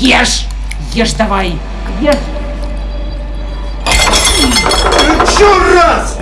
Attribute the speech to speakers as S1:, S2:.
S1: Ешь! Ешь давай! Ешь!
S2: Еще раз!